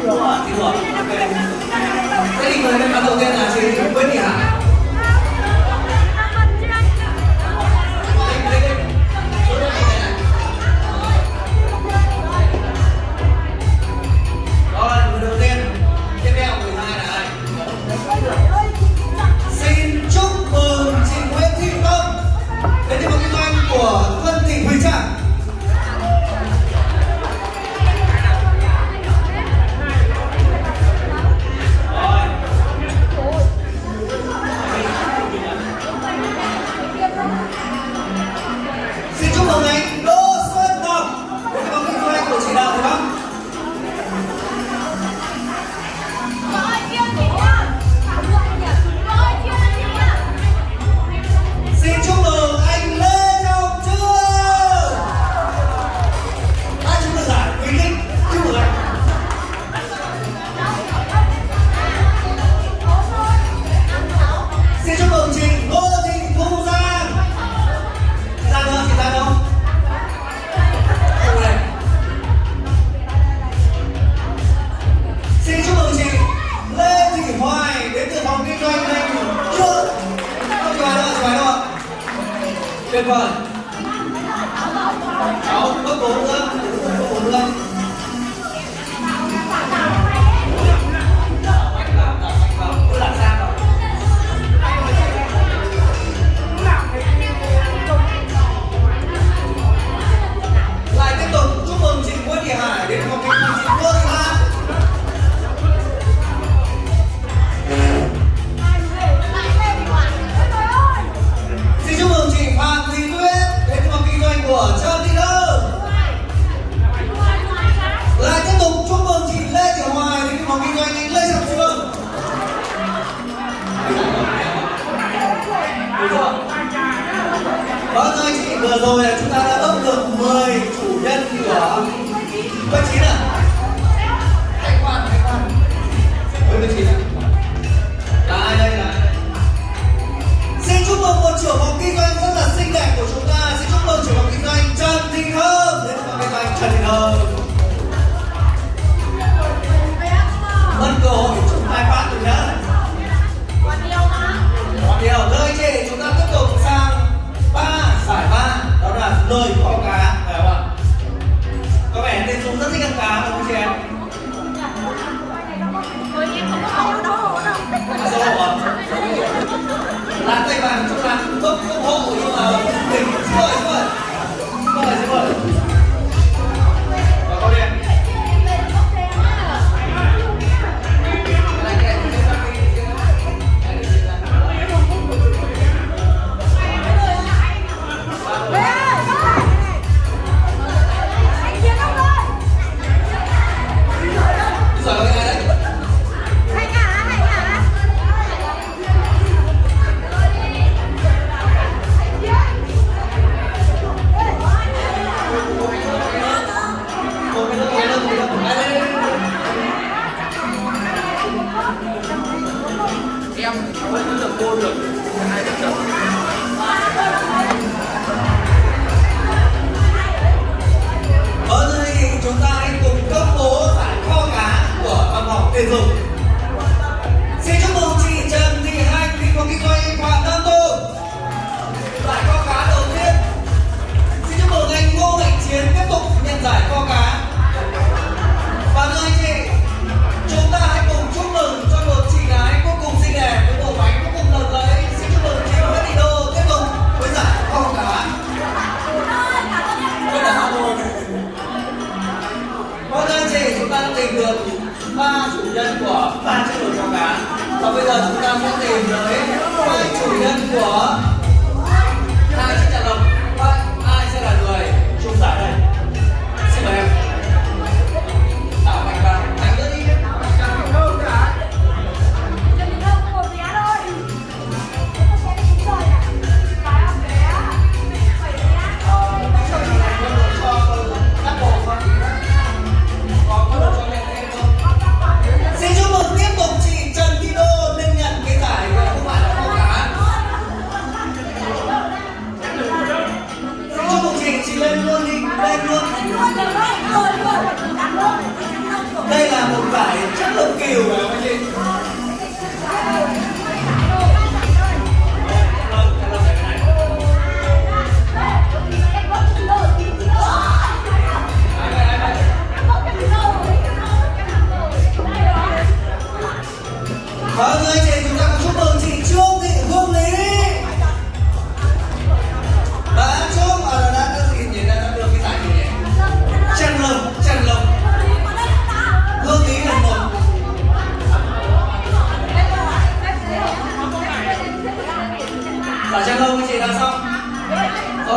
给我，给对，这里可能把东西拿去，问一下。 반 của anh ấy lây sang phương Vâng ơi chị, vừa rồi là chúng ta đã bốc được 10 em vẫn được cô được hai bất chợt ở đây chúng ta hãy cùng cấp bố giải kho cá của phòng học thể dục. nhân của ba chiếc nồi cháo cá và bây giờ chúng ta sẽ tìm tới bảy chủ nhân của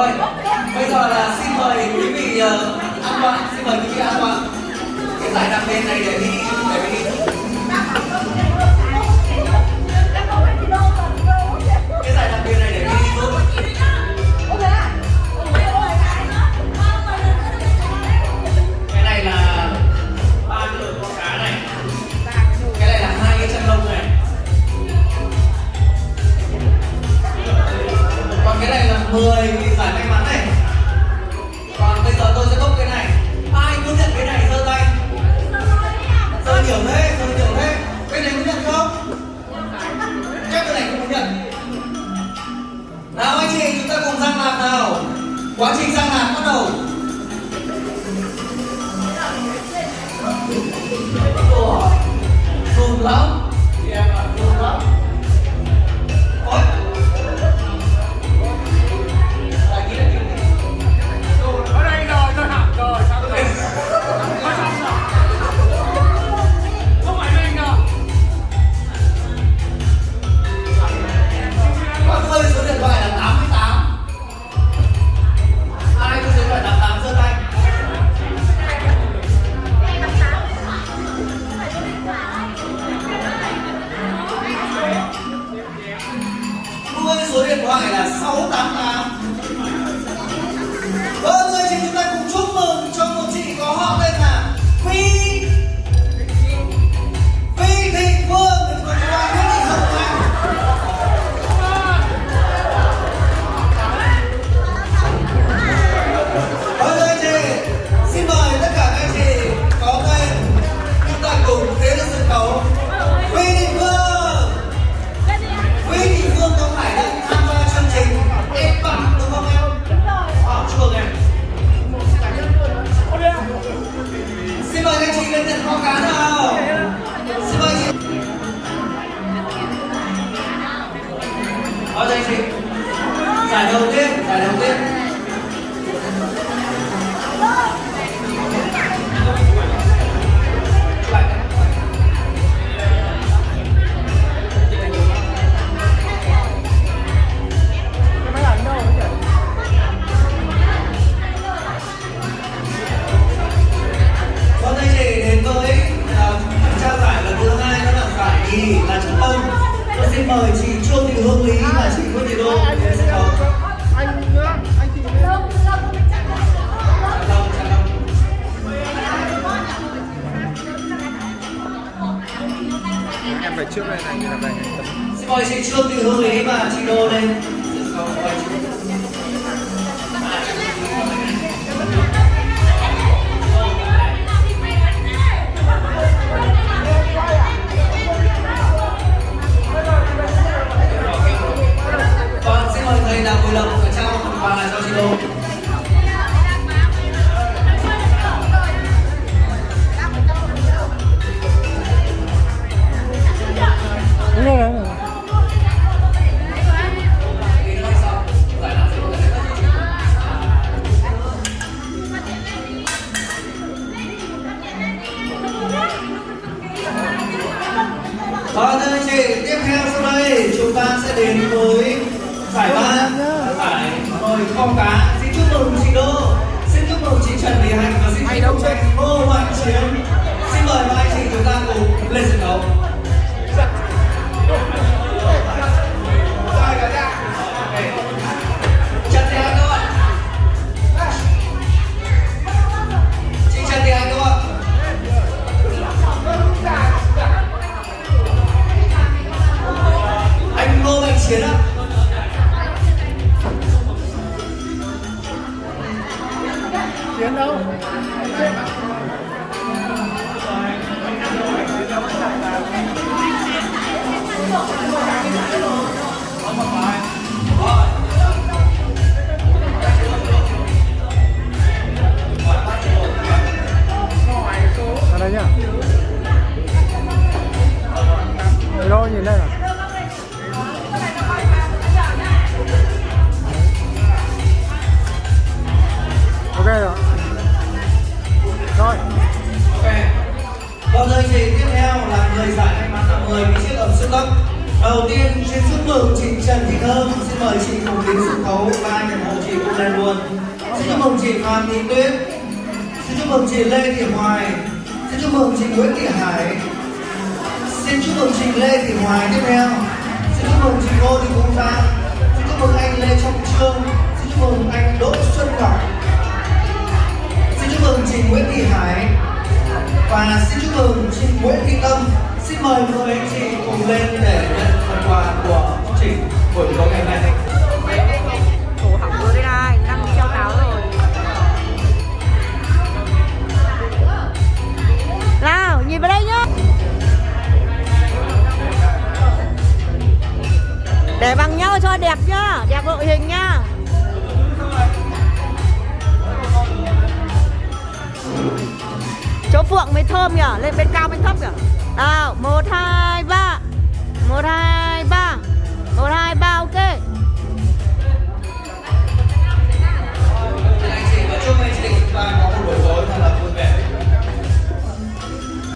rồi bây giờ là xin mời quý vị uh, an toàn xin mời quý vị an toàn cái giải đặc biệt này để đi Giải. Coi sẽ trương từ hương ấy mà chị đô lên chiến đâu Ra đây nhá. Đâu nhìn đây nào. Chúc Thị Tuyết, xin chúc mừng chị Lê Thị Hoài, xin chúc mừng chị Nguyễn Thị Hải, xin chúc mừng chị Lê Thị Hoài tiếp theo, xin chúc mừng chị Ngô Thị Công Giang, xin chúc mừng anh Lê Trọng Trương, xin chúc mừng anh Đỗ Xuân Ngọc, xin chúc mừng chị Nguyễn Thị Hải. Và xin chúc mừng chị Nguyễn Thị Tâm. Xin mời mời anh chị cùng lên để nhận phần quà của chương trình buổi tối ngày hôm nay. Để bằng nhau cho đẹp nhá, đẹp đội hình nhá. Chỗ phượng mới thơm nhở, lên bên cao bên thấp nhở. Nào, một, hai.